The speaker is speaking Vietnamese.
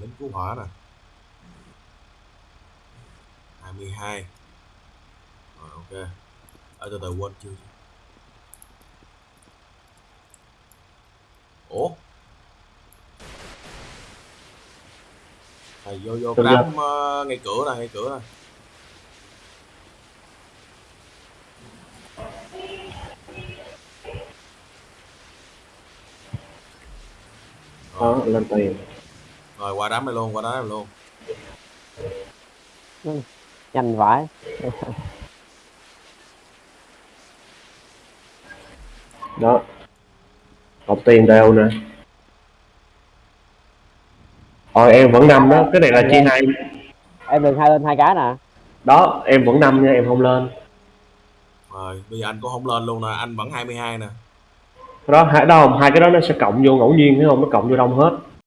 lính cứu hỏa nè. 22 rồi ok. Ở từ từ quên chưa ủa? Thầy vô vô đám uh, ngay cửa nè ngay cửa nè đó lên tiền rồi qua đám này luôn qua đám này luôn. Nhanh vãi. Đó. Cọc tiền đều nè. Rồi em vẫn năm đó. Cái này là chia hai em được hai lên hai cái nè. Đó em vẫn năm nha em không lên. Rồi bây giờ anh cũng không lên luôn nè. Anh vẫn 22 nè. Đó hai đó không hai cái đó nó sẽ cộng vô ngẫu nhiên thấy không nó cộng vô đông hết